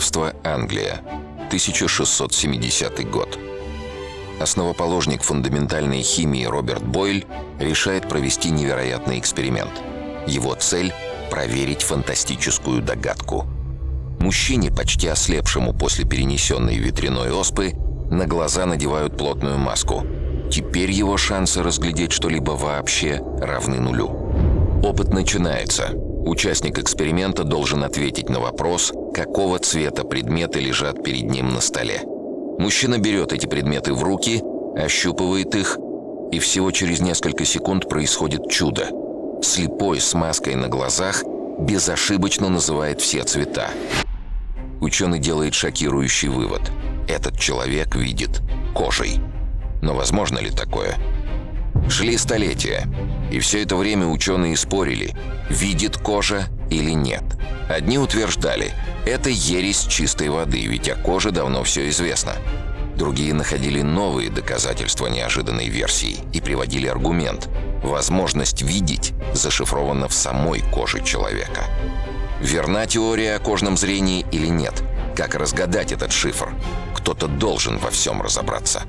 Королевство Англия, 1670 год. Основоположник фундаментальной химии Роберт Бойль решает провести невероятный эксперимент. Его цель – проверить фантастическую догадку. Мужчине, почти ослепшему после перенесенной ветряной оспы, на глаза надевают плотную маску. Теперь его шансы разглядеть что-либо вообще равны нулю. Опыт начинается. Участник эксперимента должен ответить на вопрос, какого цвета предметы лежат перед ним на столе. Мужчина берет эти предметы в руки, ощупывает их, и всего через несколько секунд происходит чудо. Слепой с маской на глазах безошибочно называет все цвета. Ученый делает шокирующий вывод. Этот человек видит кожей. Но возможно ли такое? Шли столетия, и все это время ученые спорили, видит кожа или нет. Одни утверждали, это ересь чистой воды, ведь о коже давно все известно. Другие находили новые доказательства неожиданной версии и приводили аргумент. Возможность видеть зашифрована в самой коже человека. Верна теория о кожном зрении или нет? Как разгадать этот шифр? Кто-то должен во всем разобраться.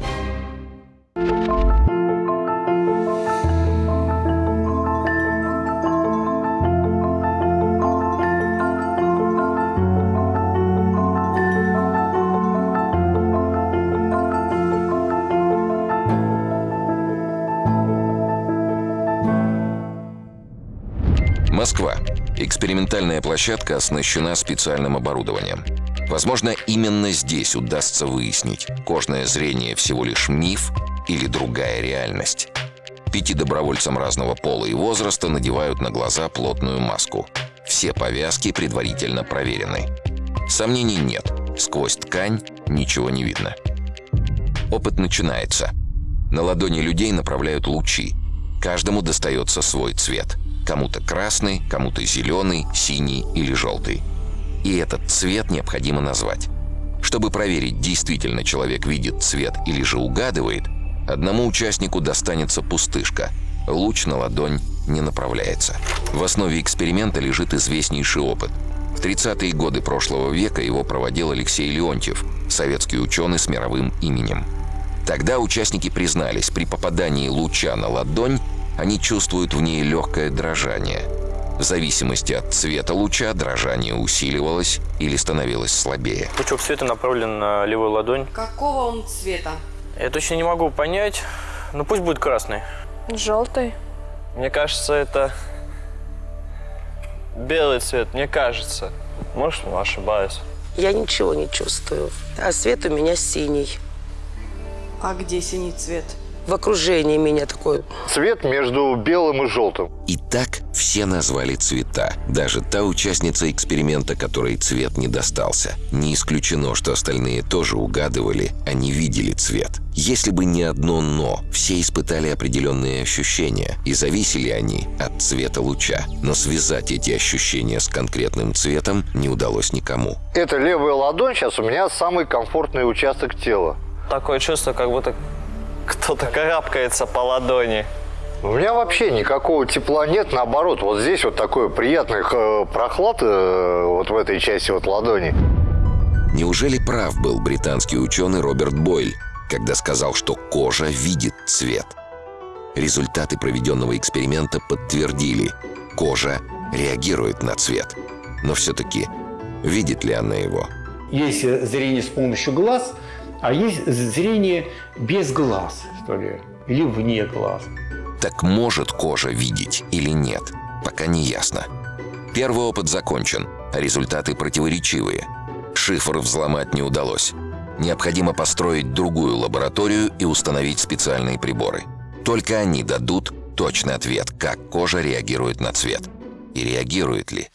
Экспериментальная площадка оснащена специальным оборудованием. Возможно, именно здесь удастся выяснить, кожное зрение всего лишь миф или другая реальность. Пяти добровольцам разного пола и возраста надевают на глаза плотную маску. Все повязки предварительно проверены. Сомнений нет. Сквозь ткань ничего не видно. Опыт начинается. На ладони людей направляют лучи. Каждому достается свой цвет. Кому-то красный, кому-то зеленый, синий или желтый. И этот цвет необходимо назвать. Чтобы проверить, действительно человек видит цвет или же угадывает, одному участнику достанется пустышка. Луч на ладонь не направляется. В основе эксперимента лежит известнейший опыт. В 30-е годы прошлого века его проводил Алексей Леонтьев, советский ученый с мировым именем. Тогда участники признались, при попадании луча на ладонь они чувствуют в ней легкое дрожание. В зависимости от цвета луча дрожание усиливалось или становилось слабее. Пучок света направлен на левую ладонь. Какого он цвета? Я точно не могу понять, но пусть будет красный. Желтый. Мне кажется, это белый цвет, мне кажется. Может, ошибаюсь. Я ничего не чувствую. А свет у меня синий. А где синий цвет? В окружении меня такой. Цвет между белым и желтым. И так все назвали цвета. Даже та участница эксперимента, которой цвет не достался. Не исключено, что остальные тоже угадывали, а не видели цвет. Если бы не одно «но», все испытали определенные ощущения, и зависели они от цвета луча. Но связать эти ощущения с конкретным цветом не удалось никому. Это левая ладонь сейчас у меня самый комфортный участок тела. Такое чувство, как будто кто-то карабкается по ладони. У меня вообще никакого тепла нет, наоборот, вот здесь вот такой приятный э, прохлад э, вот в этой части вот ладони. Неужели прав был британский ученый Роберт Бойль, когда сказал, что кожа видит цвет? Результаты проведенного эксперимента подтвердили, кожа реагирует на цвет. Но все-таки видит ли она его? Есть зрение с помощью глаз, а есть зрение без глаз, что ли, или вне глаз. Так может кожа видеть или нет, пока не ясно. Первый опыт закончен, результаты противоречивые. Шифр взломать не удалось. Необходимо построить другую лабораторию и установить специальные приборы. Только они дадут точный ответ, как кожа реагирует на цвет. И реагирует ли.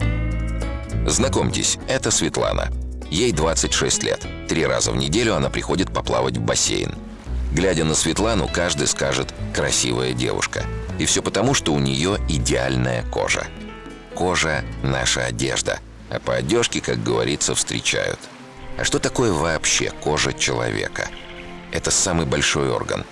Знакомьтесь, это Светлана. Ей 26 лет. Три раза в неделю она приходит поплавать в бассейн. Глядя на Светлану, каждый скажет «красивая девушка». И все потому, что у нее идеальная кожа. Кожа – наша одежда, а по одежке, как говорится, встречают. А что такое вообще кожа человека? Это самый большой орган.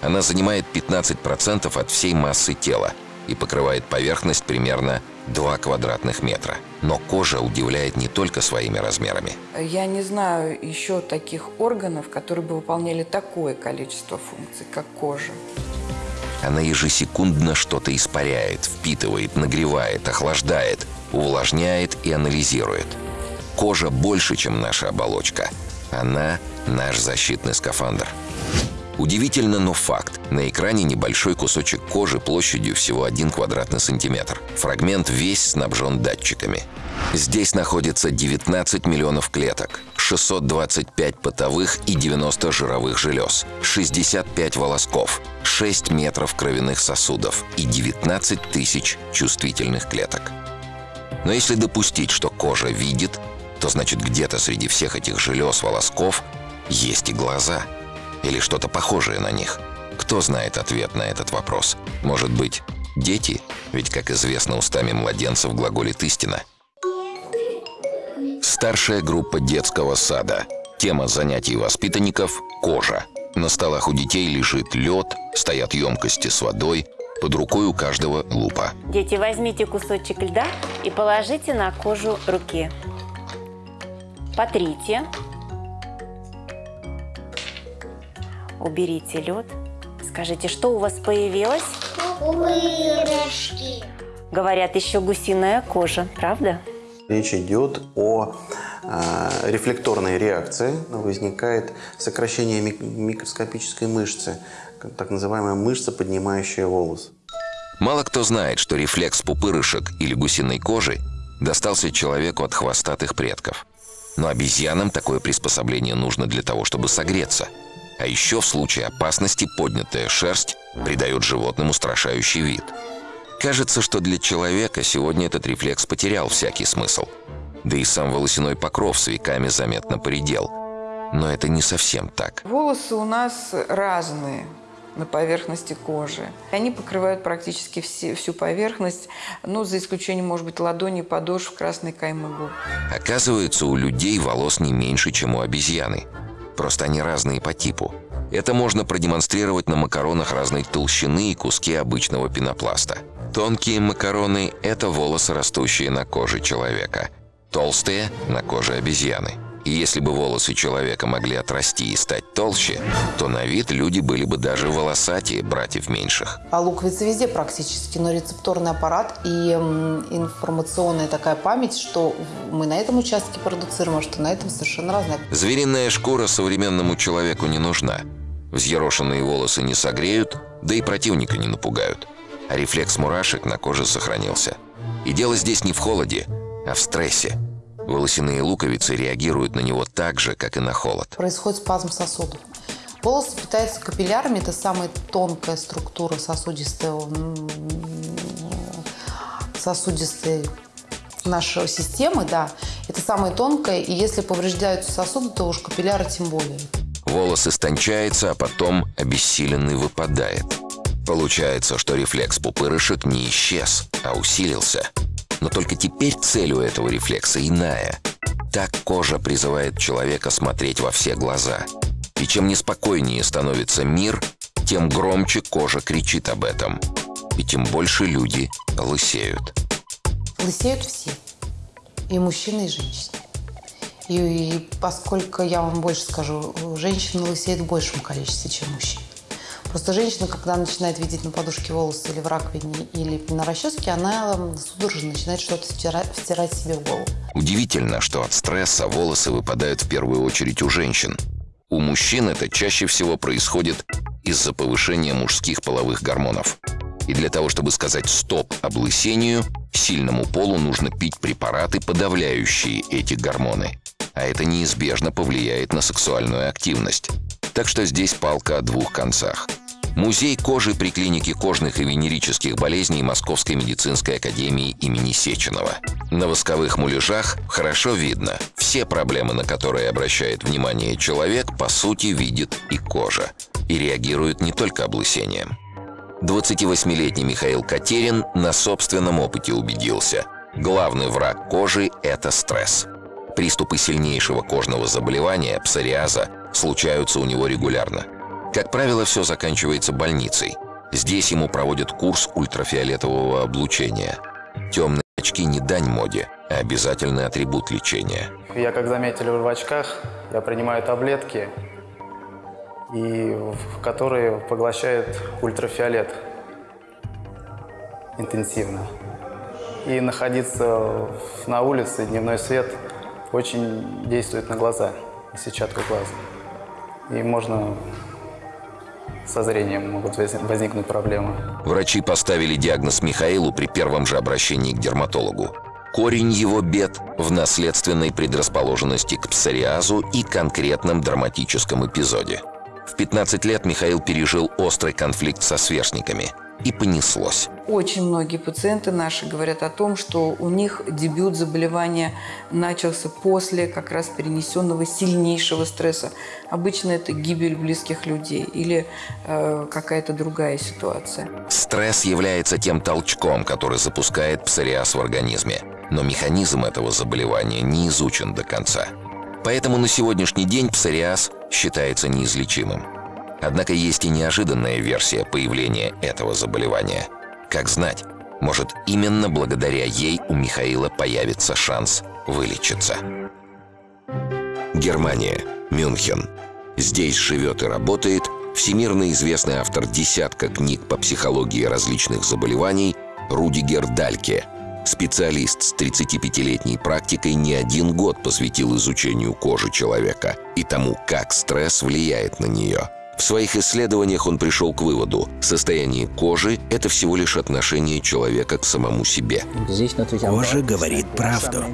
Она занимает 15% от всей массы тела. И покрывает поверхность примерно 2 квадратных метра. Но кожа удивляет не только своими размерами. Я не знаю еще таких органов, которые бы выполняли такое количество функций, как кожа. Она ежесекундно что-то испаряет, впитывает, нагревает, охлаждает, увлажняет и анализирует. Кожа больше, чем наша оболочка. Она – наш защитный скафандр. Удивительно, но факт. На экране небольшой кусочек кожи площадью всего 1 квадратный сантиметр. Фрагмент весь снабжен датчиками. Здесь находится 19 миллионов клеток, 625 потовых и 90 жировых желез, 65 волосков, 6 метров кровяных сосудов и 19 тысяч чувствительных клеток. Но если допустить, что кожа видит, то значит где-то среди всех этих желез, волосков есть и глаза – или что-то похожее на них? Кто знает ответ на этот вопрос? Может быть, дети? Ведь, как известно, устами младенцев глаголит истина. Старшая группа детского сада. Тема занятий воспитанников – кожа. На столах у детей лежит лед, стоят емкости с водой, под рукой у каждого лупа. Дети, возьмите кусочек льда и положите на кожу руки. Потрите. Уберите лед. Скажите, что у вас появилось? Пупырышки. Говорят, еще гусиная кожа, правда? Речь идет о э, рефлекторной реакции. Возникает сокращение мик микроскопической мышцы, так называемая мышца, поднимающая волос. Мало кто знает, что рефлекс пупырышек или гусиной кожи достался человеку от хвостатых предков. Но обезьянам такое приспособление нужно для того, чтобы согреться – а еще в случае опасности поднятая шерсть придает животным устрашающий вид. Кажется, что для человека сегодня этот рефлекс потерял всякий смысл. Да и сам волосяной покров с веками заметно поредел. Но это не совсем так. Волосы у нас разные на поверхности кожи. Они покрывают практически все, всю поверхность, ну, за исключением, может быть, ладони, подошв, красной каймы губ. Оказывается, у людей волос не меньше, чем у обезьяны. Просто они разные по типу. Это можно продемонстрировать на макаронах разной толщины и куски обычного пенопласта. Тонкие макароны – это волосы, растущие на коже человека. Толстые – на коже обезьяны. И если бы волосы человека могли отрасти и стать толще, то на вид люди были бы даже волосатее братьев меньших. А луковица везде практически, но рецепторный аппарат и информационная такая память, что мы на этом участке продуцируем, а что на этом совершенно разное. Звериная шкура современному человеку не нужна. Взъерошенные волосы не согреют, да и противника не напугают. А рефлекс мурашек на коже сохранился. И дело здесь не в холоде, а в стрессе. Волосяные луковицы реагируют на него так же, как и на холод. Происходит спазм сосудов. Волосы питаются капиллярами, это самая тонкая структура сосудистого, сосудистой нашей системы, да. Это самая тонкая, и если повреждаются сосуды, то уж капилляры тем более. Волос истончается, а потом обессиленный выпадает. Получается, что рефлекс пупырышек не исчез, а усилился – но только теперь цель у этого рефлекса иная. Так кожа призывает человека смотреть во все глаза. И чем неспокойнее становится мир, тем громче кожа кричит об этом. И тем больше люди лысеют. Лысеют все. И мужчины, и женщины. И, и поскольку я вам больше скажу, женщины лысеют в большем количестве, чем мужчины. Просто женщина, когда начинает видеть на подушке волосы или в раковине, или на расческе, она судорожно начинает что-то втирать, себе в голову. Удивительно, что от стресса волосы выпадают в первую очередь у женщин. У мужчин это чаще всего происходит из-за повышения мужских половых гормонов. И для того, чтобы сказать «стоп» облысению, сильному полу нужно пить препараты, подавляющие эти гормоны. А это неизбежно повлияет на сексуальную активность. Так что здесь палка о двух концах – Музей кожи при клинике кожных и венерических болезней Московской медицинской академии имени Сеченова. На восковых муляжах хорошо видно, все проблемы, на которые обращает внимание человек, по сути видит и кожа. И реагирует не только облысением. 28-летний Михаил Катерин на собственном опыте убедился. Главный враг кожи – это стресс. Приступы сильнейшего кожного заболевания, псориаза, случаются у него регулярно – как правило, все заканчивается больницей. Здесь ему проводят курс ультрафиолетового облучения. Темные очки не дань моде, а обязательный атрибут лечения. Я, как заметили в очках, я принимаю таблетки, и в которые поглощают ультрафиолет интенсивно. И находиться на улице, дневной свет очень действует на глаза, на сетчатку глаз. И можно со зрением могут возникнуть проблемы. Врачи поставили диагноз Михаилу при первом же обращении к дерматологу. Корень его бед в наследственной предрасположенности к псориазу и конкретном драматическом эпизоде. В 15 лет Михаил пережил острый конфликт со сверстниками. И понеслось. Очень многие пациенты наши говорят о том, что у них дебют заболевания начался после как раз перенесенного сильнейшего стресса. Обычно это гибель близких людей или э, какая-то другая ситуация. Стресс является тем толчком, который запускает псориаз в организме. Но механизм этого заболевания не изучен до конца. Поэтому на сегодняшний день псориаз считается неизлечимым. Однако есть и неожиданная версия появления этого заболевания. Как знать, может именно благодаря ей у Михаила появится шанс вылечиться. Германия, Мюнхен. Здесь живет и работает всемирно известный автор десятка книг по психологии различных заболеваний Рудигер Дальке. Специалист с 35-летней практикой не один год посвятил изучению кожи человека и тому, как стресс влияет на нее – в своих исследованиях он пришел к выводу, состояние кожи – это всего лишь отношение человека к самому себе. Кожа говорит правду.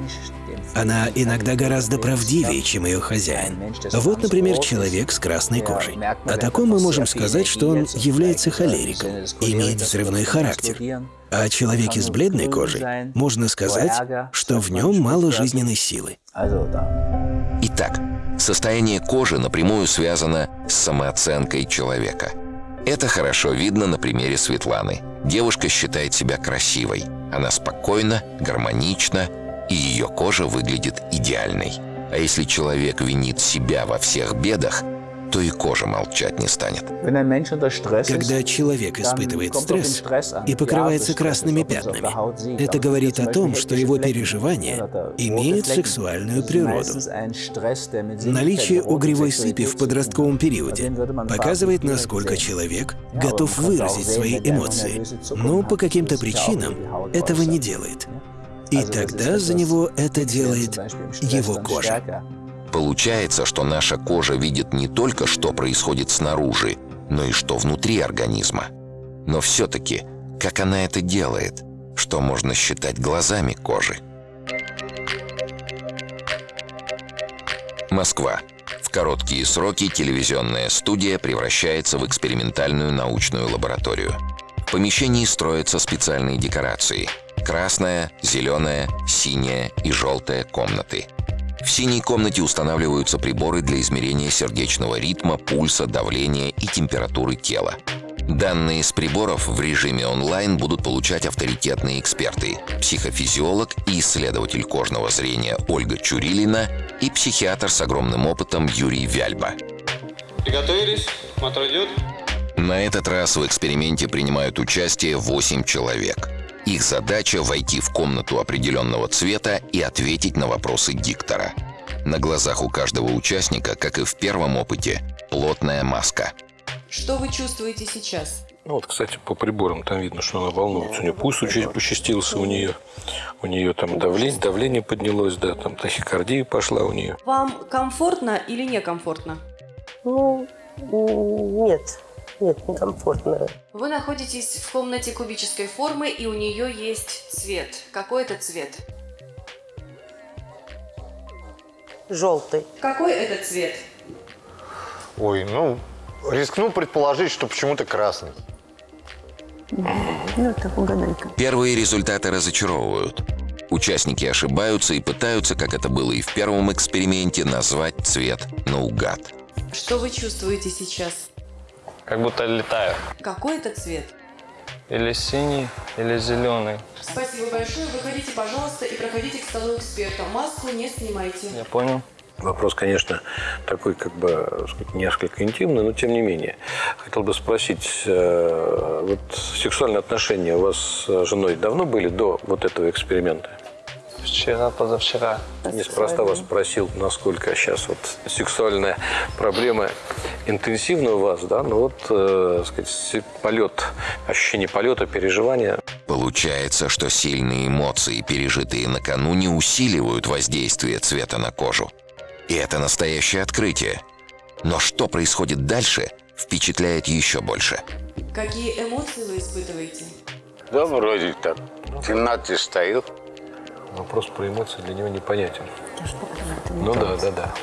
Она иногда гораздо правдивее, чем ее хозяин. Вот, например, человек с красной кожей. О таком мы можем сказать, что он является холериком, имеет взрывной характер. А о человеке с бледной кожей можно сказать, что в нем мало жизненной силы. Итак, Состояние кожи напрямую связано с самооценкой человека. Это хорошо видно на примере Светланы. Девушка считает себя красивой. Она спокойна, гармонична, и ее кожа выглядит идеальной. А если человек винит себя во всех бедах, то и кожа молчать не станет. Когда человек испытывает стресс и покрывается красными пятнами, это говорит о том, что его переживания имеют сексуальную природу. Наличие угревой сыпи в подростковом периоде показывает, насколько человек готов выразить свои эмоции, но по каким-то причинам этого не делает. И тогда за него это делает его кожа. Получается, что наша кожа видит не только, что происходит снаружи, но и что внутри организма. Но все-таки, как она это делает? Что можно считать глазами кожи? Москва. В короткие сроки телевизионная студия превращается в экспериментальную научную лабораторию. В помещении строятся специальные декорации. Красная, зеленая, синяя и желтая комнаты – в синей комнате устанавливаются приборы для измерения сердечного ритма, пульса, давления и температуры тела. Данные с приборов в режиме онлайн будут получать авторитетные эксперты – психофизиолог и исследователь кожного зрения Ольга Чурилина и психиатр с огромным опытом Юрий Вяльба. Приготовились? Смотр идет? На этот раз в эксперименте принимают участие 8 человек – их задача — войти в комнату определенного цвета и ответить на вопросы диктора. На глазах у каждого участника, как и в первом опыте, плотная маска. Что вы чувствуете сейчас? Ну вот, кстати, по приборам там видно, что она волнуется. У нее пульс чуть участился, у нее, у нее там давление, давление поднялось, да, там тахикардия пошла у нее. Вам комфортно или некомфортно? Ну, нет. Нет, некомфортно. Вы находитесь в комнате кубической формы, и у нее есть цвет. Какой это цвет? Желтый. Какой это цвет? Ой, ну, рискну предположить, что почему-то красный. Ну, так угадайка. Первые результаты разочаровывают. Участники ошибаются и пытаются, как это было и в первом эксперименте, назвать цвет наугад. Что вы чувствуете сейчас? Как будто летаю. Какой это цвет? Или синий, или зеленый. Спасибо большое. Выходите, пожалуйста, и проходите к столу эксперта. Маску не снимайте. Я понял. Вопрос, конечно, такой, как бы, сказать, несколько интимный, но тем не менее. Хотел бы спросить, э, вот сексуальные отношения у вас с женой давно были до вот этого эксперимента? Вчера, позавчера. Неспроста вас спросил, насколько сейчас вот сексуальная проблема интенсивна у вас, да? Ну вот, э, сказать, полет, ощущение полета, переживания. Получается, что сильные эмоции, пережитые накануне, усиливают воздействие цвета на кожу. И это настоящее открытие. Но что происходит дальше, впечатляет еще больше. Какие эмоции вы испытываете? Да, вроде так. В темноте стою. Вопрос про эмоции для него непонятен. Ну да, да, да.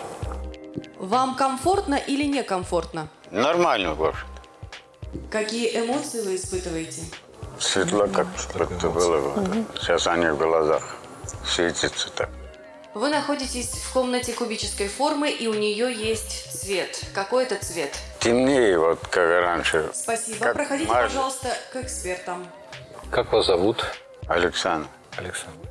Вам комфортно или некомфортно? Нормально, в общем. Какие эмоции вы испытываете? Светло как будто было. Сейчас они в глазах светятся так. Вы находитесь в комнате кубической формы, и у нее есть цвет. Какой это цвет? Темнее, вот как раньше. Спасибо. Как Проходите, мажет. пожалуйста, к экспертам. Как вас зовут? Александр. Александр.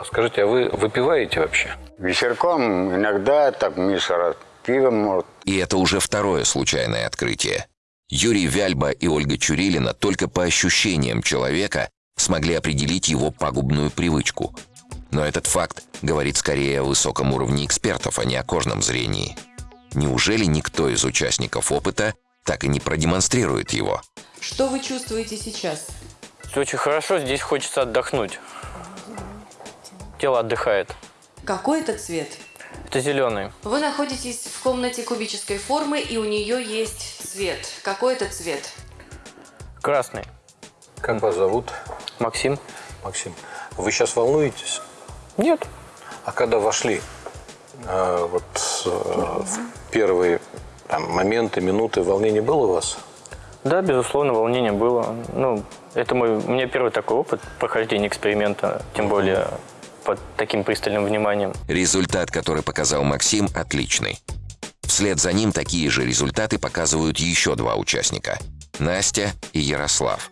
А скажите, а вы выпиваете вообще? Вечерком иногда так Миша раз пивом может. И это уже второе случайное открытие. Юрий Вяльба и Ольга Чурилина только по ощущениям человека смогли определить его пагубную привычку. Но этот факт говорит скорее о высоком уровне экспертов, а не о кожном зрении. Неужели никто из участников опыта так и не продемонстрирует его? Что вы чувствуете сейчас? Все очень хорошо, здесь хочется отдохнуть. Тело отдыхает. Какой это цвет? Это зеленый. Вы находитесь в комнате кубической формы, и у нее есть цвет. Какой это цвет? Красный. Как вас зовут? Максим. Максим. Вы сейчас волнуетесь? Нет. А когда вошли, э, вот э, в первые там, моменты, минуты, волнения было у вас? Да, безусловно, волнение было. Ну, это мой, у меня первый такой опыт прохождения эксперимента, тем более под таким пристальным вниманием. Результат, который показал Максим, отличный. Вслед за ним такие же результаты показывают еще два участника – Настя и Ярослав.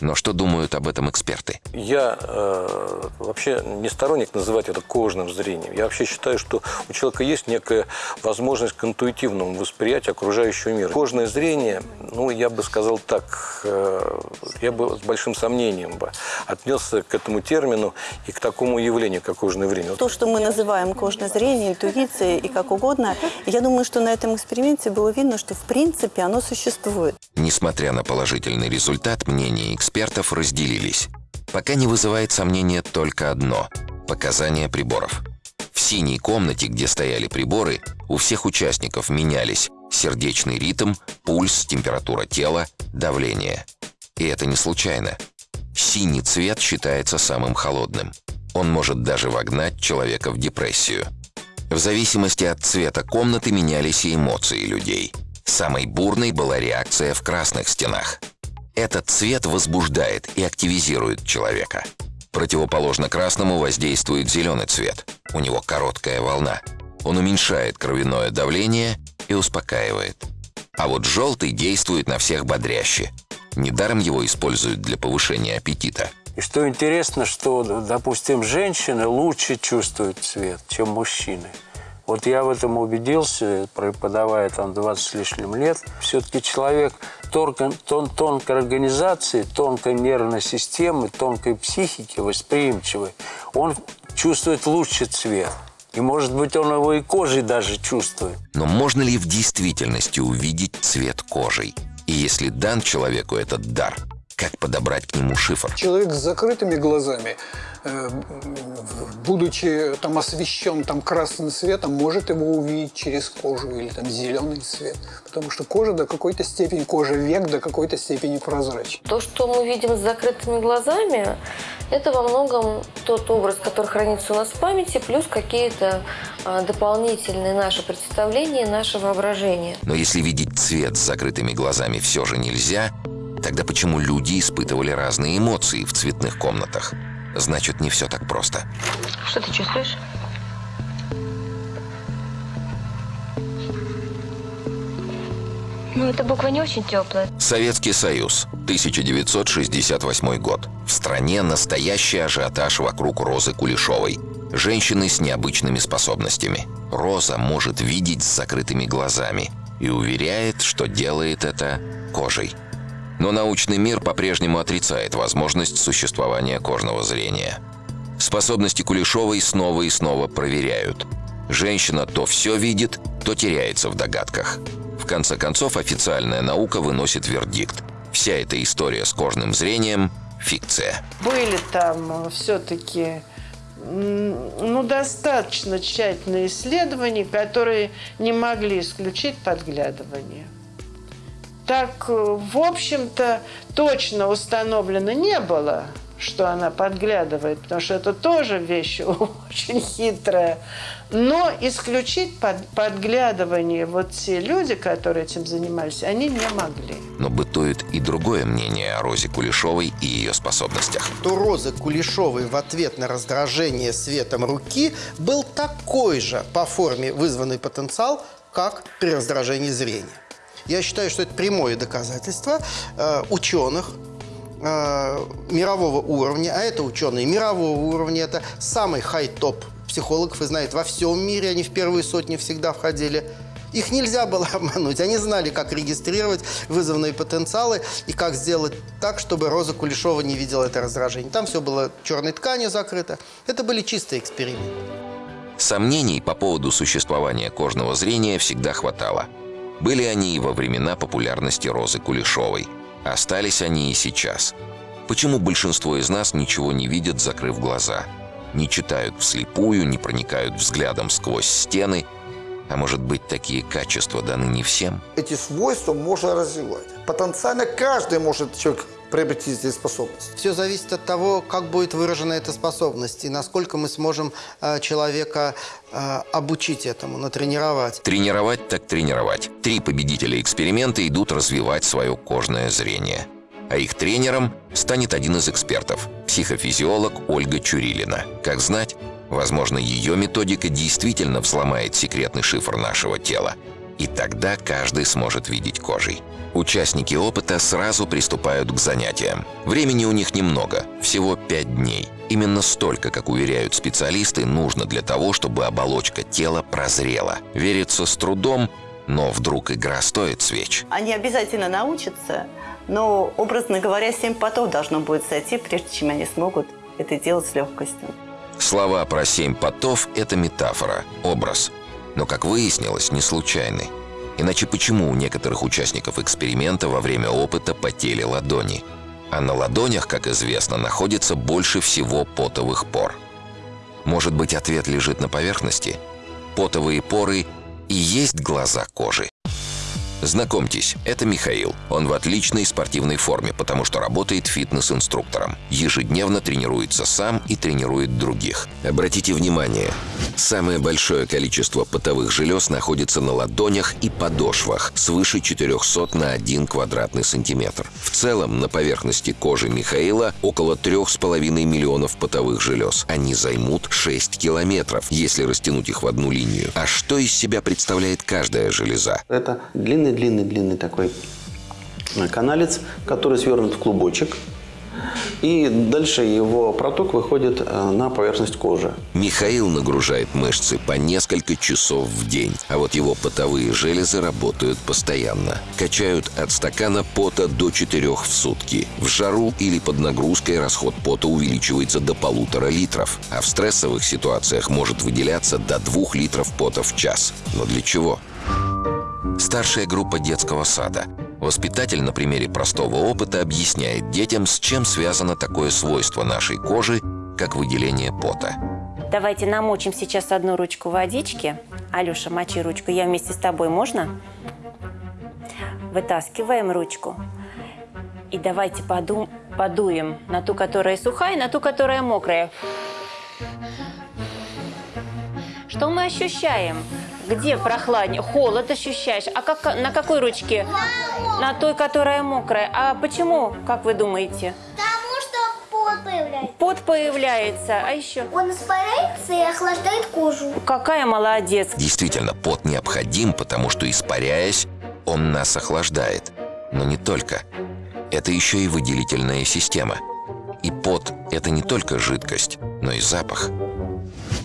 Но что думают об этом эксперты? Я э, вообще не сторонник называть это кожным зрением. Я вообще считаю, что у человека есть некая возможность к интуитивному восприятию окружающего мира. Кожное зрение, ну, я бы сказал так, э, я бы с большим сомнением бы отнесся к этому термину и к такому явлению, как кожное зрение. То, что мы называем кожное зрение, интуицией и как угодно, я думаю, что на этом эксперименте было видно, что в принципе оно существует. Несмотря на положительный результат, мнения экспертов разделились. Пока не вызывает сомнения только одно – показания приборов. В синей комнате, где стояли приборы, у всех участников менялись сердечный ритм, пульс, температура тела, давление. И это не случайно. Синий цвет считается самым холодным. Он может даже вогнать человека в депрессию. В зависимости от цвета комнаты менялись и эмоции людей. Самой бурной была реакция в красных стенах. Этот цвет возбуждает и активизирует человека. Противоположно красному воздействует зеленый цвет. У него короткая волна. Он уменьшает кровяное давление и успокаивает. А вот желтый действует на всех бодряще. Недаром его используют для повышения аппетита. И что интересно, что, допустим, женщины лучше чувствуют цвет, чем мужчины. Вот я в этом убедился, преподавая там 20 с лишним лет. Все-таки человек тонко, тон, тонкой организации, тонкой нервной системы, тонкой психики, восприимчивый, он чувствует лучше цвет. И, может быть, он его и кожей даже чувствует. Но можно ли в действительности увидеть цвет кожей? И если дан человеку этот дар, как подобрать к нему шифр? Человек с закрытыми глазами, э, будучи там освещен там красным светом, может его увидеть через кожу или там зеленый цвет. Потому что кожа до какой-то степени, кожа век до какой-то степени прозрачна. То, что мы видим с закрытыми глазами, это во многом тот образ, который хранится у нас в памяти, плюс какие-то а, дополнительные наши представления, наше воображение. Но если видеть цвет с закрытыми глазами все же нельзя, тогда почему люди испытывали разные эмоции в цветных комнатах? Значит, не все так просто. Что ты чувствуешь? Ну, эта буква не очень теплая. Советский Союз, 1968 год. В стране настоящий ажиотаж вокруг Розы Кулешовой. Женщины с необычными способностями. Роза может видеть с закрытыми глазами и уверяет, что делает это кожей. Но научный мир по-прежнему отрицает возможность существования кожного зрения. Способности Кулешовой снова и снова проверяют. Женщина то все видит, то теряется в догадках. В конце концов, официальная наука выносит вердикт. Вся эта история с кожным зрением – фикция. Были там все-таки ну, достаточно тщательные исследования, которые не могли исключить подглядывание. Так, в общем-то, точно установлено не было – что она подглядывает, потому что это тоже вещь очень хитрая. Но исключить под, подглядывание вот те люди, которые этим занимались, они не могли. Но бытует и другое мнение о Розе Кулешовой и ее способностях. То Розы Кулешовой в ответ на раздражение светом руки был такой же по форме вызванный потенциал, как при раздражении зрения. Я считаю, что это прямое доказательство э, ученых, э, мирового уровня, а это ученые мирового уровня, это самый хай-топ психологов, вы знаете, во всем мире они в первые сотни всегда входили. Их нельзя было обмануть. Они знали, как регистрировать вызовные потенциалы и как сделать так, чтобы Роза Кулешова не видела это раздражение. Там все было черной тканью закрыто. Это были чистые эксперименты. Сомнений по поводу существования кожного зрения всегда хватало. Были они и во времена популярности Розы Кулешовой – Остались они и сейчас. Почему большинство из нас ничего не видят, закрыв глаза? Не читают вслепую, не проникают взглядом сквозь стены. А может быть, такие качества даны не всем? Эти свойства можно развивать. Потенциально каждый может человек приобрести здесь способность? Все зависит от того, как будет выражена эта способность и насколько мы сможем э, человека э, обучить этому, натренировать. Тренировать так тренировать. Три победителя эксперимента идут развивать свое кожное зрение. А их тренером станет один из экспертов – психофизиолог Ольга Чурилина. Как знать, возможно, ее методика действительно взломает секретный шифр нашего тела. И тогда каждый сможет видеть кожей. Участники опыта сразу приступают к занятиям. Времени у них немного, всего 5 дней. Именно столько, как уверяют специалисты, нужно для того, чтобы оболочка тела прозрела. Верится с трудом, но вдруг игра стоит свеч. Они обязательно научатся, но, образно говоря, 7 потов должно будет сойти, прежде чем они смогут это делать с легкостью. Слова про семь потов – это метафора, образ. Но, как выяснилось, не случайный. Иначе почему у некоторых участников эксперимента во время опыта потели ладони? А на ладонях, как известно, находится больше всего потовых пор. Может быть, ответ лежит на поверхности? Потовые поры и есть глаза кожи. Знакомьтесь, это Михаил. Он в отличной спортивной форме, потому что работает фитнес-инструктором. Ежедневно тренируется сам и тренирует других. Обратите внимание, самое большое количество потовых желез находится на ладонях и подошвах, свыше 400 на 1 квадратный сантиметр. В целом, на поверхности кожи Михаила около 3,5 миллионов потовых желез. Они займут 6 километров, если растянуть их в одну линию. А что из себя представляет каждая железа? Это длинный длинный-длинный такой каналец, который свернут в клубочек. И дальше его проток выходит э, на поверхность кожи. Михаил нагружает мышцы по несколько часов в день, а вот его потовые железы работают постоянно. Качают от стакана пота до 4 в сутки. В жару или под нагрузкой расход пота увеличивается до полутора литров, а в стрессовых ситуациях может выделяться до 2 литров пота в час. Но для чего? Старшая группа детского сада. Воспитатель на примере простого опыта объясняет детям, с чем связано такое свойство нашей кожи, как выделение пота. Давайте намочим сейчас одну ручку водички. Алеша, мочи ручку. Я вместе с тобой, можно? Вытаскиваем ручку. И давайте поду подуем на ту, которая сухая, на ту, которая мокрая. Что мы ощущаем? Где прохладнее? Холод ощущаешь. А как, на какой ручке? На той, которая мокрая. А почему, как вы думаете? Потому что пот появляется. Пот появляется. А еще? Он испаряется и охлаждает кожу. Какая молодец. Действительно, пот необходим, потому что, испаряясь, он нас охлаждает. Но не только. Это еще и выделительная система. И пот – это не только жидкость, но и запах.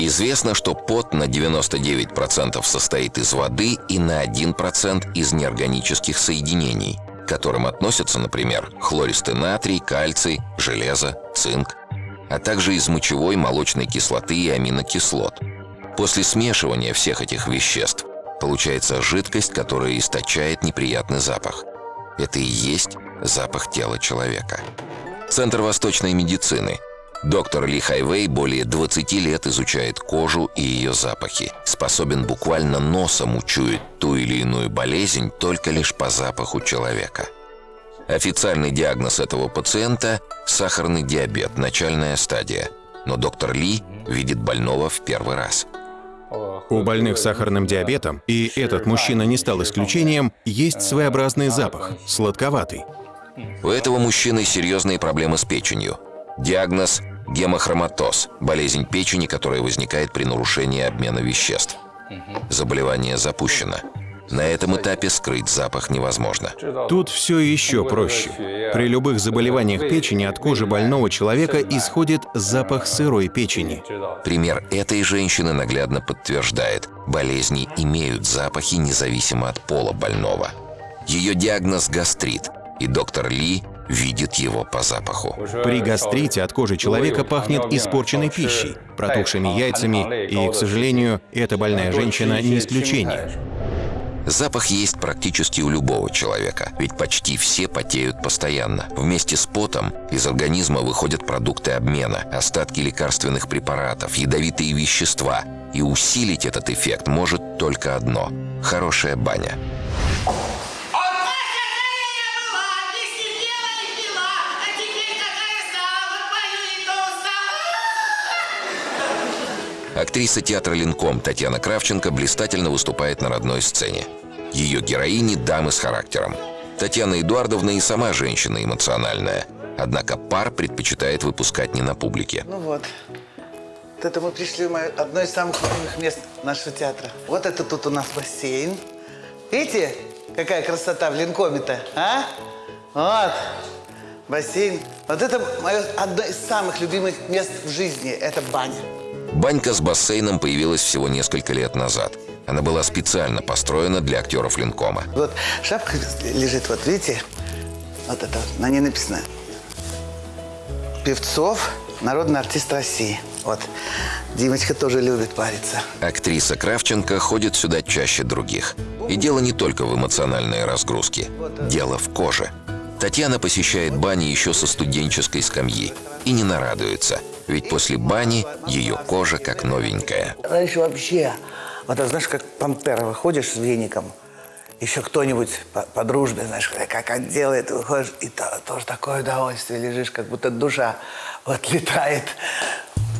Известно, что пот на 99% состоит из воды и на 1% из неорганических соединений, к которым относятся, например, хлористый натрий, кальций, железо, цинк, а также из мочевой, молочной кислоты и аминокислот. После смешивания всех этих веществ получается жидкость, которая источает неприятный запах. Это и есть запах тела человека. Центр восточной медицины – Доктор Ли Хайвей более 20 лет изучает кожу и ее запахи. Способен буквально носом учуять ту или иную болезнь только лишь по запаху человека. Официальный диагноз этого пациента – сахарный диабет, начальная стадия. Но доктор Ли видит больного в первый раз. У больных с сахарным диабетом, и этот мужчина не стал исключением, есть своеобразный запах – сладковатый. У этого мужчины серьезные проблемы с печенью – Диагноз – гемохроматоз – болезнь печени, которая возникает при нарушении обмена веществ. Заболевание запущено. На этом этапе скрыть запах невозможно. Тут все еще проще. При любых заболеваниях печени от кожи больного человека исходит запах сырой печени. Пример этой женщины наглядно подтверждает, болезни имеют запахи независимо от пола больного. Ее диагноз – гастрит, и доктор Ли видит его по запаху. При гастрите от кожи человека пахнет испорченной пищей, протухшими яйцами, и, к сожалению, эта больная женщина не исключение. Запах есть практически у любого человека, ведь почти все потеют постоянно. Вместе с потом из организма выходят продукты обмена, остатки лекарственных препаратов, ядовитые вещества. И усилить этот эффект может только одно – хорошая баня. Актриса театра «Линком» Татьяна Кравченко блистательно выступает на родной сцене. Ее героини – дамы с характером. Татьяна Эдуардовна и сама женщина эмоциональная. Однако пар предпочитает выпускать не на публике. Ну вот. Вот это мы пришли в одно из самых любимых мест нашего театра. Вот это тут у нас бассейн. Видите, какая красота в Линкоме-то, а? Вот. Бассейн. Вот это мое одно из самых любимых мест в жизни. Это баня. Банька с бассейном появилась всего несколько лет назад. Она была специально построена для актеров Линкома. Вот шапка лежит, вот видите? Вот это, на ней написано «Певцов, народный артист России». Вот. Димочка тоже любит париться. Актриса Кравченко ходит сюда чаще других. И дело не только в эмоциональной разгрузке. Дело в коже. Татьяна посещает бани еще со студенческой скамьи и не нарадуется, ведь после бани ее кожа как новенькая. Раньше вообще, вот знаешь, как пантера выходишь с веником, еще кто-нибудь по, по дружбе, знаешь, как он делает, выходишь, и то, тоже такое удовольствие, лежишь, как будто душа вот летает.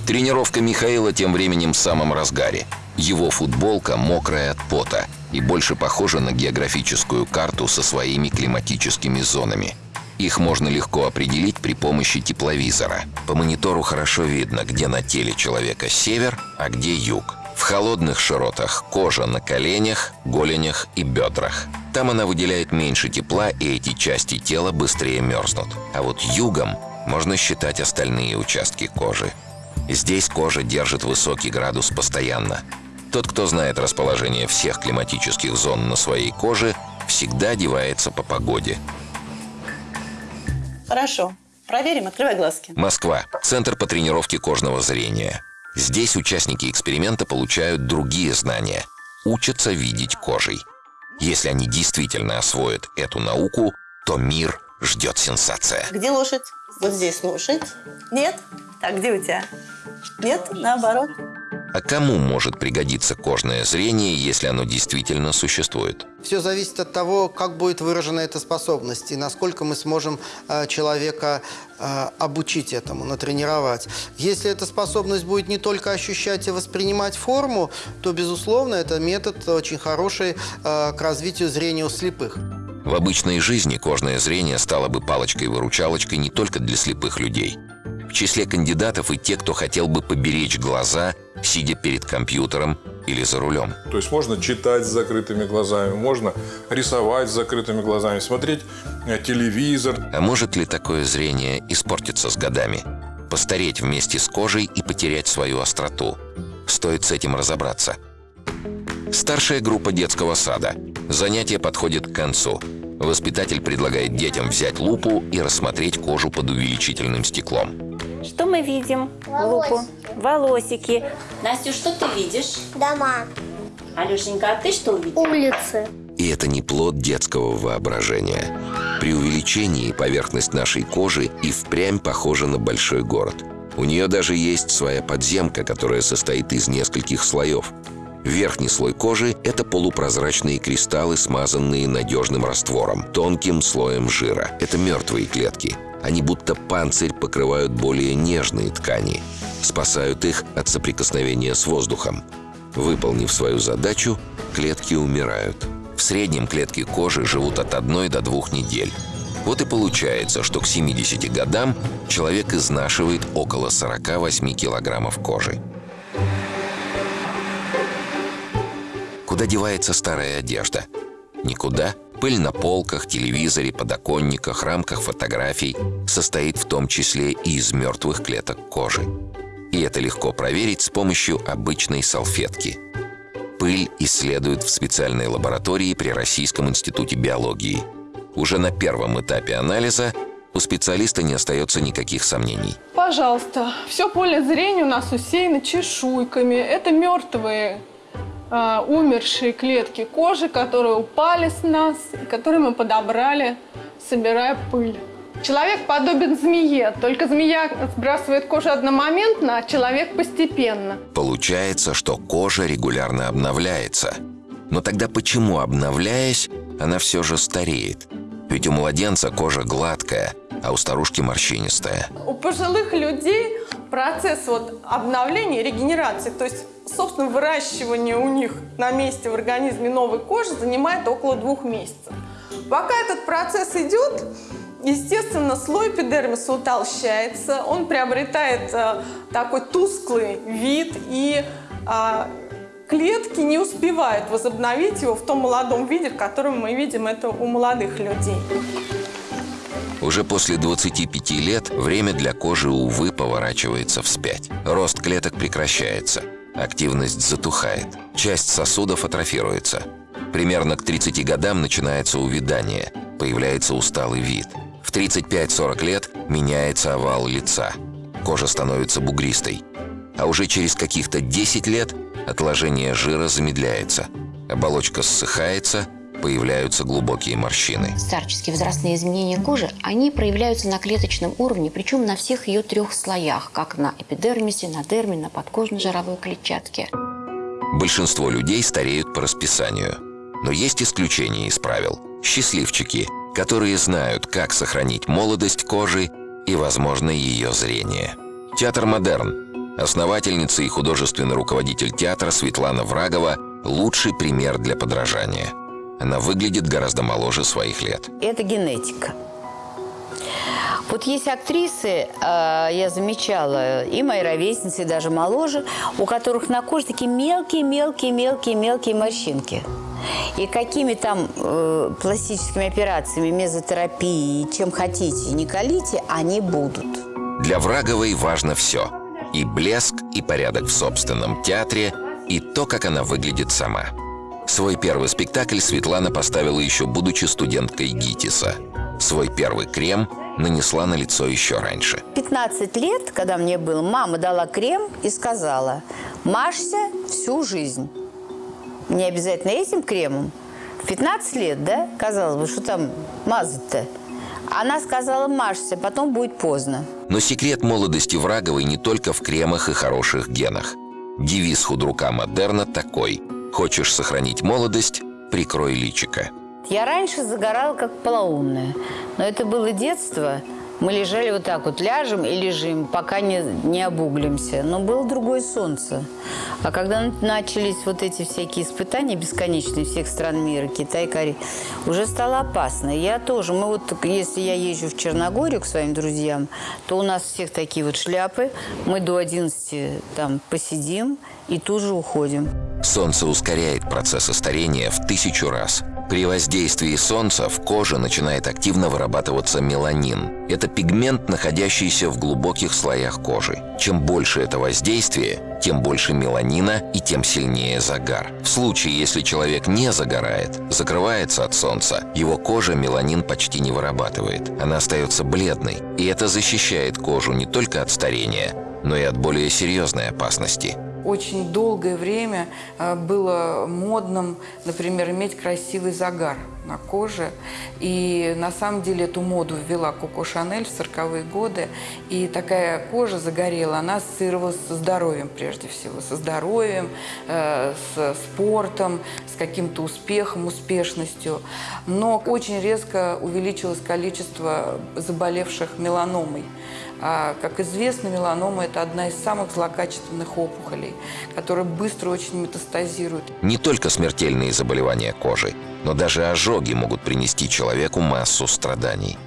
Тренировка Михаила тем временем в самом разгаре. Его футболка мокрая от пота и больше похожа на географическую карту со своими климатическими зонами. Их можно легко определить при помощи тепловизора. По монитору хорошо видно, где на теле человека север, а где юг. В холодных широтах кожа на коленях, голенях и бедрах. Там она выделяет меньше тепла, и эти части тела быстрее мерзнут. А вот югом можно считать остальные участки кожи. Здесь кожа держит высокий градус постоянно. Тот, кто знает расположение всех климатических зон на своей коже, всегда одевается по погоде. Хорошо. Проверим. Открывай глазки. Москва. Центр по тренировке кожного зрения. Здесь участники эксперимента получают другие знания. Учатся видеть кожей. Если они действительно освоят эту науку, то мир ждет сенсация. Где лошадь? Вот здесь лошадь. Нет? Так, где у тебя? Нет, наоборот. А кому может пригодиться кожное зрение, если оно действительно существует? Все зависит от того, как будет выражена эта способность и насколько мы сможем э, человека э, обучить этому, натренировать. Если эта способность будет не только ощущать и воспринимать форму, то, безусловно, это метод очень хороший э, к развитию зрения у слепых. В обычной жизни кожное зрение стало бы палочкой-выручалочкой не только для слепых людей. В числе кандидатов и те, кто хотел бы поберечь глаза, сидя перед компьютером или за рулем. То есть можно читать с закрытыми глазами, можно рисовать с закрытыми глазами, смотреть э, телевизор. А может ли такое зрение испортиться с годами? Постареть вместе с кожей и потерять свою остроту? Стоит с этим разобраться. Старшая группа детского сада. Занятие подходит к концу. Воспитатель предлагает детям взять лупу и рассмотреть кожу под увеличительным стеклом. Что мы видим? Волосики. Лупу. Волосики. Настю, что ты видишь? Дома. Алешенька, а ты что увидела? Улицы. И это не плод детского воображения. При увеличении поверхность нашей кожи и впрямь похожа на большой город. У нее даже есть своя подземка, которая состоит из нескольких слоев. Верхний слой кожи – это полупрозрачные кристаллы, смазанные надежным раствором, тонким слоем жира. Это мертвые клетки. Они будто панцирь покрывают более нежные ткани, спасают их от соприкосновения с воздухом. Выполнив свою задачу, клетки умирают. В среднем клетки кожи живут от одной до двух недель. Вот и получается, что к 70 годам человек изнашивает около 48 килограммов кожи. Куда девается старая одежда? Никуда. Пыль на полках, телевизоре, подоконниках, рамках фотографий состоит в том числе и из мертвых клеток кожи. И это легко проверить с помощью обычной салфетки. Пыль исследуют в специальной лаборатории при Российском институте биологии. Уже на первом этапе анализа у специалиста не остается никаких сомнений. Пожалуйста, все поле зрения у нас усеяно чешуйками. Это мертвые, э, умершие клетки кожи, которые упали с нас, которые мы подобрали, собирая пыль. Человек подобен змее, только змея сбрасывает кожу одномоментно, а человек постепенно. Получается, что кожа регулярно обновляется. Но тогда почему, обновляясь, она все же стареет? Ведь у младенца кожа гладкая, а у старушки морщинистая. У пожилых людей процесс вот обновления, регенерации, то есть, собственно, выращивание у них на месте в организме новой кожи занимает около двух месяцев. Пока этот процесс идет, естественно, слой эпидермиса утолщается, он приобретает э, такой тусклый вид, и э, клетки не успевают возобновить его в том молодом виде, в котором мы видим это у молодых людей. Уже после 25 лет время для кожи, увы, поворачивается вспять. Рост клеток прекращается, активность затухает, часть сосудов атрофируется. Примерно к 30 годам начинается увядание, появляется усталый вид. В 35-40 лет меняется овал лица, кожа становится бугристой. А уже через каких-то 10 лет отложение жира замедляется, оболочка ссыхается, появляются глубокие морщины. Старческие возрастные изменения кожи, они проявляются на клеточном уровне, причем на всех ее трех слоях, как на эпидермисе, на дерме, на подкожной жировой клетчатке. Большинство людей стареют по расписанию. Но есть исключения из правил. Счастливчики, которые знают, как сохранить молодость кожи и, возможно, ее зрение. Театр «Модерн». Основательница и художественный руководитель театра Светлана Врагова – лучший пример для подражания. Она выглядит гораздо моложе своих лет. Это генетика. Вот есть актрисы, э, я замечала, и мои ровесницы, и даже моложе, у которых на коже такие мелкие-мелкие-мелкие-мелкие морщинки. И какими там э, пластическими операциями, мезотерапией, чем хотите, не колите, они будут. Для Враговой важно все. И блеск, и порядок в собственном театре, и то, как она выглядит сама. Свой первый спектакль Светлана поставила еще будучи студенткой ГИТИСа. Свой первый крем нанесла на лицо еще раньше. 15 лет, когда мне было, мама дала крем и сказала, мажься всю жизнь. Не обязательно этим кремом. В 15 лет, да? Казалось бы, что там мазать-то? Она сказала, мажься, потом будет поздно. Но секрет молодости Враговой не только в кремах и хороших генах. Девиз худрука модерна такой – Хочешь сохранить молодость – прикрой личика. Я раньше загорала как полоумная, но это было детство. Мы лежали вот так вот, ляжем и лежим, пока не, не обуглимся. Но было другое солнце. А когда начались вот эти всякие испытания бесконечные всех стран мира, Китай, Корея, уже стало опасно. Я тоже, мы вот, если я езжу в Черногорию к своим друзьям, то у нас всех такие вот шляпы. Мы до 11 там посидим и тут же уходим. Солнце ускоряет процессы старения в тысячу раз. При воздействии солнца в коже начинает активно вырабатываться меланин. Это пигмент, находящийся в глубоких слоях кожи. Чем больше это воздействие, тем больше меланина и тем сильнее загар. В случае, если человек не загорает, закрывается от солнца, его кожа меланин почти не вырабатывает. Она остается бледной, и это защищает кожу не только от старения, но и от более серьезной опасности – очень долгое время э, было модным, например, иметь красивый загар на коже. И на самом деле эту моду ввела Коко Шанель в 40-е годы. И такая кожа загорела, она ассоциировалась со здоровьем прежде всего. Со здоровьем, э, с спортом, с каким-то успехом, успешностью. Но очень резко увеличилось количество заболевших меланомой. А, как известно, меланома – это одна из самых злокачественных опухолей, которая быстро очень метастазирует. Не только смертельные заболевания кожи, но даже ожоги могут принести человеку массу страданий.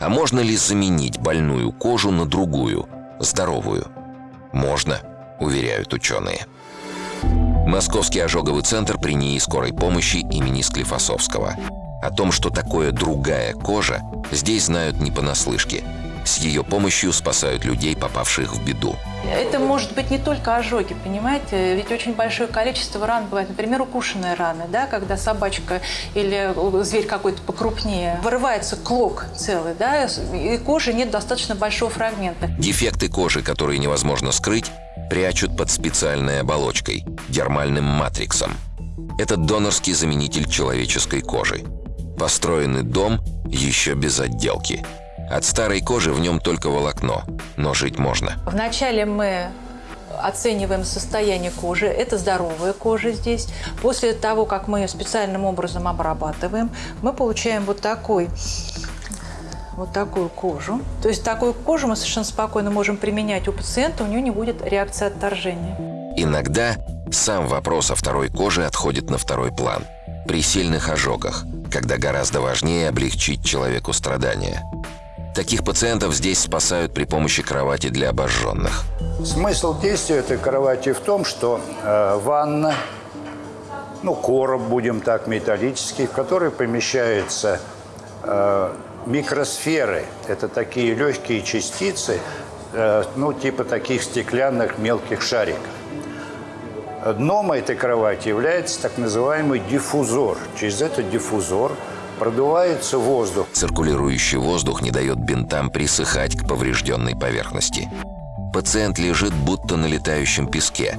А можно ли заменить больную кожу на другую, здоровую? Можно, уверяют ученые. Московский ожоговый центр при НИИ скорой помощи имени Склифосовского. О том, что такое другая кожа, здесь знают не понаслышке – с ее помощью спасают людей, попавших в беду. Это может быть не только ожоги, понимаете? Ведь очень большое количество ран бывает. Например, укушенные раны, да, когда собачка или зверь какой-то покрупнее. Вырывается клок целый, да, и кожи нет достаточно большого фрагмента. Дефекты кожи, которые невозможно скрыть, прячут под специальной оболочкой – дермальным матриксом. Это донорский заменитель человеческой кожи. Построенный дом еще без отделки – от старой кожи в нем только волокно, но жить можно. Вначале мы оцениваем состояние кожи. Это здоровая кожа здесь. После того, как мы ее специальным образом обрабатываем, мы получаем вот такой вот такую кожу. То есть такую кожу мы совершенно спокойно можем применять у пациента, у нее не будет реакции отторжения. Иногда сам вопрос о второй коже отходит на второй план. При сильных ожогах, когда гораздо важнее облегчить человеку страдания. Таких пациентов здесь спасают при помощи кровати для обожженных. Смысл действия этой кровати в том, что э, ванна, ну, короб, будем так, металлический, в который помещаются э, микросферы. Это такие легкие частицы, э, ну, типа таких стеклянных мелких шариков. Дном этой кровати является так называемый диффузор. Через этот диффузор – продувается воздух. Циркулирующий воздух не дает бинтам присыхать к поврежденной поверхности. Пациент лежит будто на летающем песке.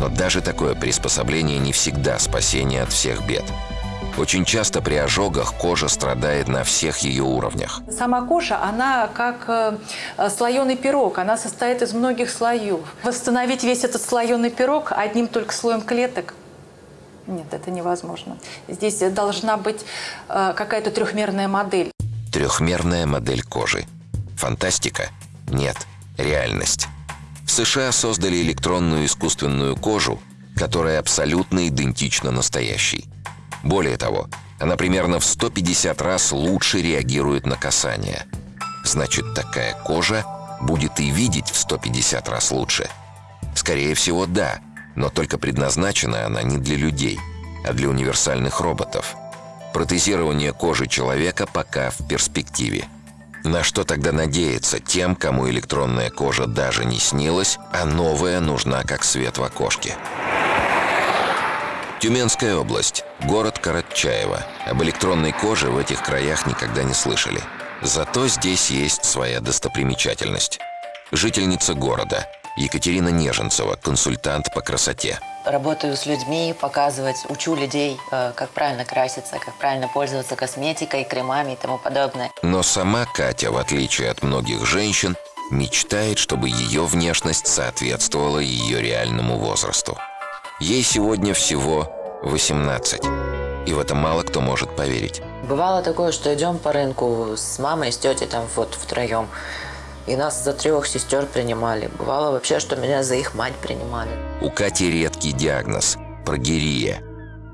Но даже такое приспособление не всегда спасение от всех бед. Очень часто при ожогах кожа страдает на всех ее уровнях. Сама кожа, она как э, слоеный пирог, она состоит из многих слоев. Восстановить весь этот слоеный пирог одним только слоем клеток нет, это невозможно. Здесь должна быть э, какая-то трехмерная модель. Трехмерная модель кожи. Фантастика? Нет, реальность. В США создали электронную искусственную кожу, которая абсолютно идентична настоящей. Более того, она примерно в 150 раз лучше реагирует на касание. Значит, такая кожа будет и видеть в 150 раз лучше. Скорее всего, да – но только предназначена она не для людей, а для универсальных роботов. Протезирование кожи человека пока в перспективе. На что тогда надеяться тем, кому электронная кожа даже не снилась, а новая нужна как свет в окошке? Тюменская область, город Каратчаево. Об электронной коже в этих краях никогда не слышали. Зато здесь есть своя достопримечательность. Жительница города, Екатерина Неженцева, консультант по красоте. Работаю с людьми, показывать, учу людей, э, как правильно краситься, как правильно пользоваться косметикой, кремами и тому подобное. Но сама Катя, в отличие от многих женщин, мечтает, чтобы ее внешность соответствовала ее реальному возрасту. Ей сегодня всего 18. И в это мало кто может поверить. Бывало такое, что идем по рынку с мамой, с тетей там вот втроем. И нас за трех сестер принимали. Бывало вообще, что меня за их мать принимали. У Кати редкий диагноз – прогерия.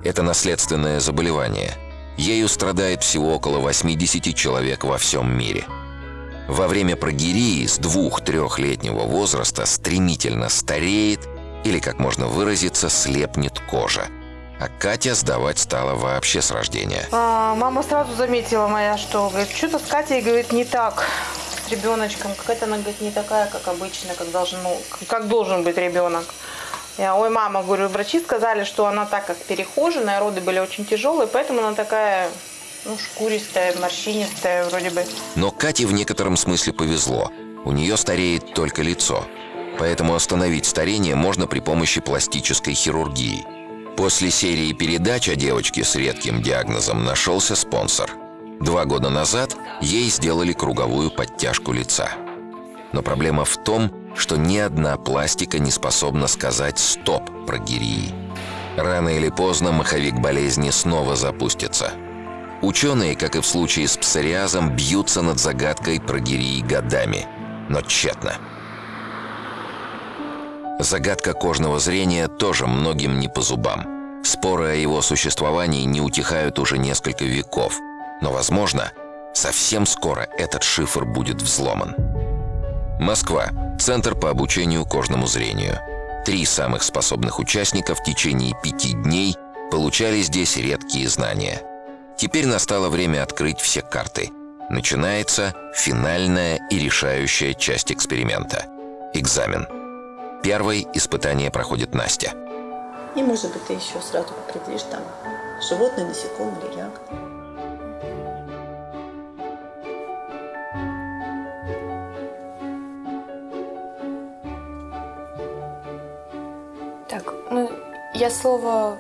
Это наследственное заболевание. Ею страдает всего около 80 человек во всем мире. Во время прогерии с двух-трехлетнего возраста стремительно стареет или, как можно выразиться, слепнет кожа. А Катя сдавать стала вообще с рождения. А, мама сразу заметила моя, что говорит, что-то с Катей, говорит, не так ребеночком. Какая-то она, говорит, не такая, как обычно, как должен, ну, как должен быть ребенок. Я, ой, мама, говорю, врачи сказали, что она так как перехоженная, роды были очень тяжелые, поэтому она такая, ну, шкуристая, морщинистая вроде бы. Но Кате в некотором смысле повезло. У нее стареет только лицо. Поэтому остановить старение можно при помощи пластической хирургии. После серии передач о девочке с редким диагнозом нашелся спонсор. Два года назад ей сделали круговую подтяжку лица. Но проблема в том, что ни одна пластика не способна сказать «стоп» прогирии. Рано или поздно маховик болезни снова запустится. Ученые, как и в случае с псориазом, бьются над загадкой прогирии годами, но тщетно. Загадка кожного зрения тоже многим не по зубам. Споры о его существовании не утихают уже несколько веков. Но, возможно, совсем скоро этот шифр будет взломан. Москва. Центр по обучению кожному зрению. Три самых способных участника в течение пяти дней получали здесь редкие знания. Теперь настало время открыть все карты. Начинается финальная и решающая часть эксперимента – экзамен. Первой испытание проходит Настя. И, может быть, ты еще сразу определишь там животное, насекомое или ягода. Так, ну, я слово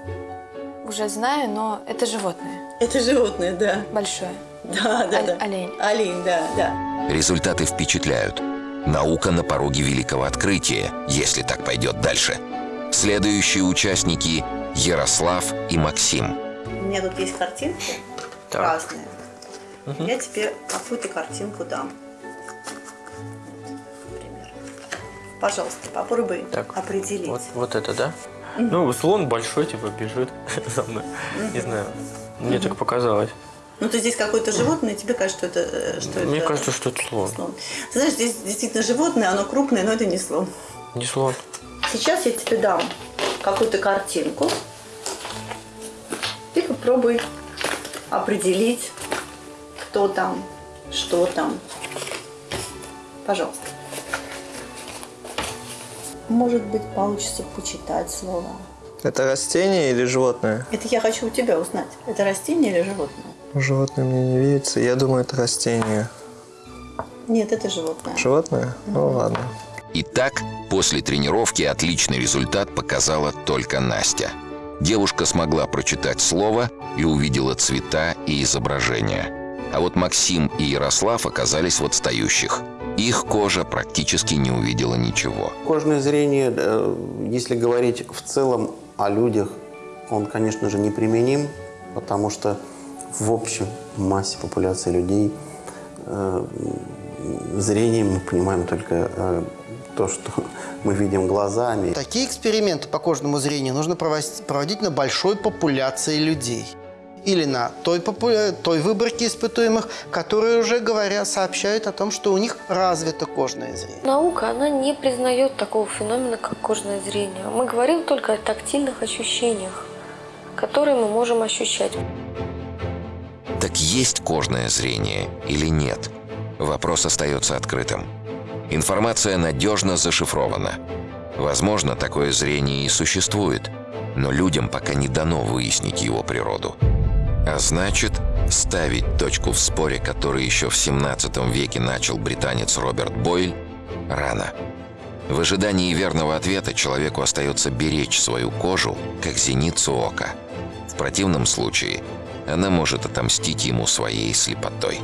уже знаю, но это животное. Это животное, да. Большое. Да, да, Оль- да. Олень. Олень, да, да. Результаты впечатляют. Наука на пороге великого открытия, если так пойдет дальше. Следующие участники – Ярослав и Максим. У меня тут есть картинки Так. разные. Я тебе какую-то картинку дам. Пожалуйста, попробуй определить. Вот, вот это, да? Мгм. Ну, слон большой, типа, бежит за мной. Не Мгм. знаю. Мне Мгм. так показалось. Ну, то здесь какое-то животное, и тебе кажется, что это... э, Что Мне это кажется, что это слон. слон. Ты знаешь, здесь действительно животное, оно крупное, но это не слон. Не слон. Сейчас я тебе дам какую-то картинку. Ты попробуй определить, кто там, что там. Пожалуйста. Может быть, получится почитать слова. Это растение или животное? Это я хочу у тебя узнать. Это растение или животное? Животное мне не видится. Я думаю, это растение. Нет, это животное. Животное? Ну ладно. Итак, после тренировки отличный результат показала только Настя. Девушка смогла прочитать слово и увидела цвета и изображения. А вот Максим и Ярослав оказались в отстающих. Их кожа практически не увидела ничего. Кожное зрение, э, если говорить в целом о людях, он, конечно же, неприменим, потому что в общем массе популяции людей э, зрением мы понимаем только э, то, что мы видим глазами. Такие эксперименты по кожному зрению нужно проводить, проводить на большой популяции людей. Или на той, попу- той выборке испытуемых, которые уже говоря, сообщают о том, что у них развито кожное зрение. Наука, она не признает такого феномена, как кожное зрение. Мы говорим только о тактильных ощущениях, которые мы можем ощущать. Так есть кожное зрение или нет? Вопрос остается открытым. Информация надежно зашифрована. Возможно, такое зрение и существует, но людям пока не дано выяснить его природу. А значит, ставить точку в споре, который еще в 17 веке начал британец Роберт Бойль, рано. В ожидании верного ответа человеку остается беречь свою кожу, как зеницу ока. В противном случае она может отомстить ему своей слепотой.